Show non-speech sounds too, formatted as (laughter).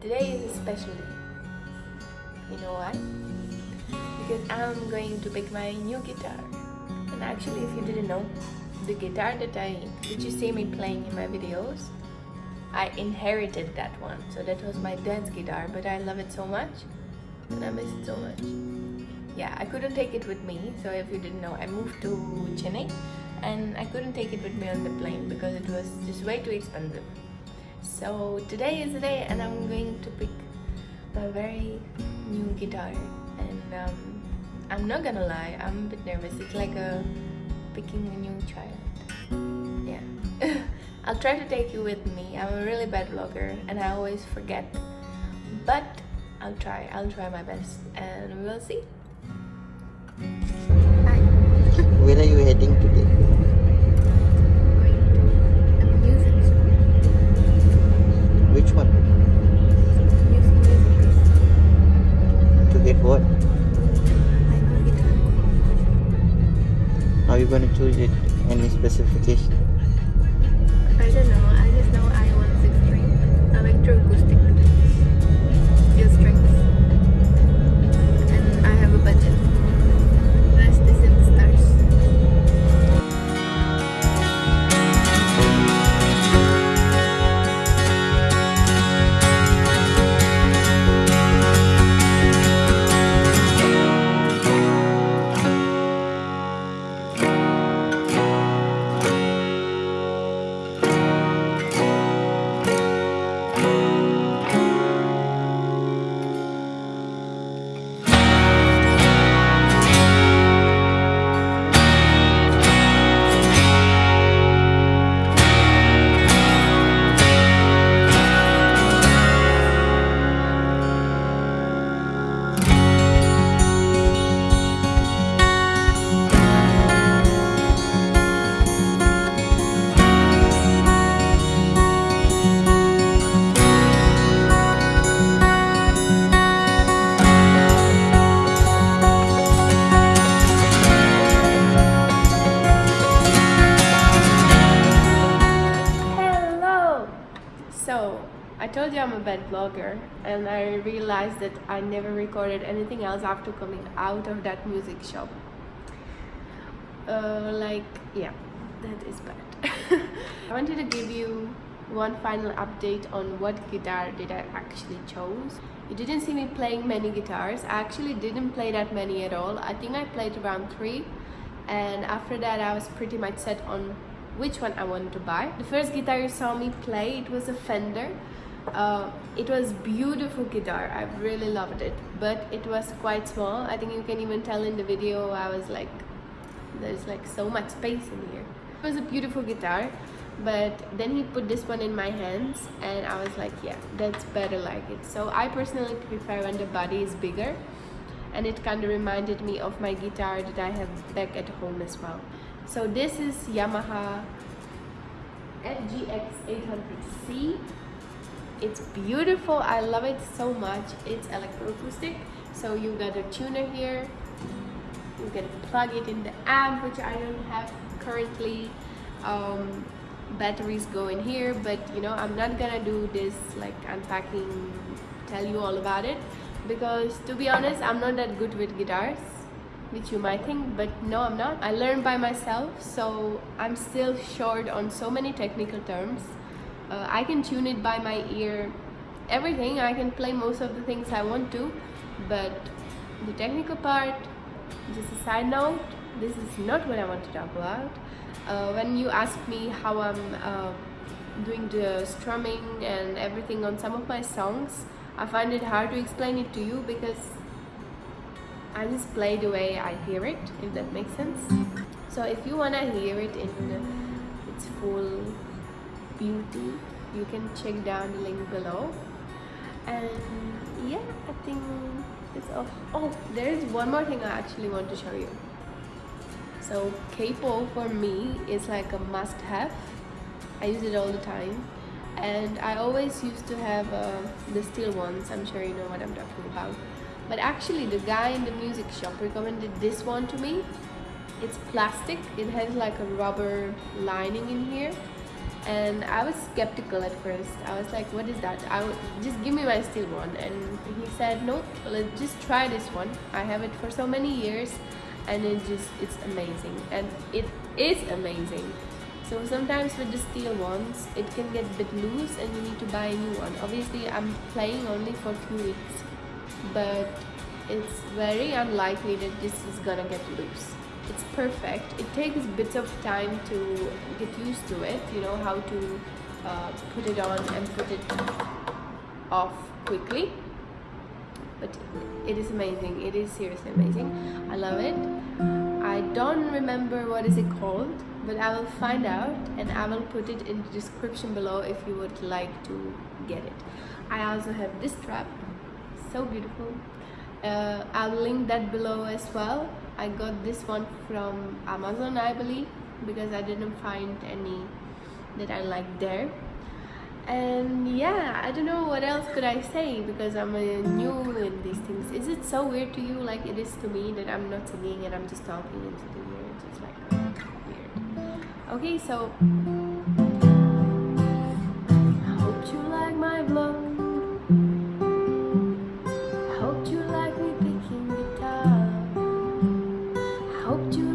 Today is a special day. You know why? Because I'm going to pick my new guitar. And actually, if you didn't know, the guitar that I that you see me playing in my videos, I inherited that one. So that was my dad's guitar, but I love it so much and I miss it so much. Yeah, I couldn't take it with me. So if you didn't know, I moved to Chennai and I couldn't take it with me on the plane because it was just way too expensive. So today is the day and I'm going to pick my very new guitar and um, I'm not gonna lie, I'm a bit nervous. It's like a picking a new child. Yeah. (laughs) I'll try to take you with me. I'm a really bad vlogger and I always forget. But I'll try. I'll try my best and we'll see. Hi. Where are you heading today? Which one? To get what? Are you going to choose it? Any specification? So, I told you I'm a bad vlogger, and I realized that I never recorded anything else after coming out of that music shop. Uh, like, yeah, that is bad. (laughs) I wanted to give you one final update on what guitar did I actually chose. You didn't see me playing many guitars. I actually didn't play that many at all. I think I played around three and after that I was pretty much set on which one I wanted to buy. The first guitar you saw me play, it was a Fender. Uh, it was beautiful guitar, I really loved it, but it was quite small. I think you can even tell in the video I was like, there's like so much space in here. It was a beautiful guitar, but then he put this one in my hands and I was like, yeah, that's better like it. So I personally prefer when the body is bigger and it kind of reminded me of my guitar that I have back at home as well. So this is Yamaha FGX 800C. It's beautiful. I love it so much. It's electroacoustic. So you got a tuner here. You can plug it in the amp, which I don't have currently. Um, batteries go in here, but you know I'm not gonna do this like unpacking, tell you all about it because to be honest i'm not that good with guitars which you might think but no i'm not. I learned by myself so i'm still short on so many technical terms. Uh, i can tune it by my ear. Everything i can play most of the things i want to but the technical part just a side note this is not what i want to talk about. Uh, when you ask me how i'm uh, doing the strumming and everything on some of my songs I find it hard to explain it to you because I just play the way I hear it, if that makes sense. So if you wanna hear it in its full beauty, you can check down the link below. And yeah, I think that's all. Oh, there is one more thing I actually want to show you. So capo for me is like a must-have. I use it all the time and I always used to have uh, the steel ones I'm sure you know what I'm talking about but actually the guy in the music shop recommended this one to me it's plastic it has like a rubber lining in here and I was skeptical at first. I was like, "What is that? I would just give me my steel one." And he said, "No, let's just try this one. I have it for so many years, and it just it's amazing, and it is amazing." So sometimes with the steel ones, it can get a bit loose, and you need to buy a new one. Obviously, I'm playing only for a few weeks, but it's very unlikely that this is gonna get loose. It's perfect. It takes bits of time to get used to it you know how to uh, put it on and put it off quickly. But it is amazing. It is seriously amazing. I love it. I don't remember what is it called but i will find out and i will put it in the description below if you would like to get it. I also have this strap so beautiful. Uh, I'll link that below as well. I got this one from Amazon I believe because I didn't find any that I like there. And yeah I don't know what else could I say because I'm uh, new in these things. Is it so weird to you? Like it is to me that I'm not singing and I'm just talking into the here it's just like weird. Okay so hope to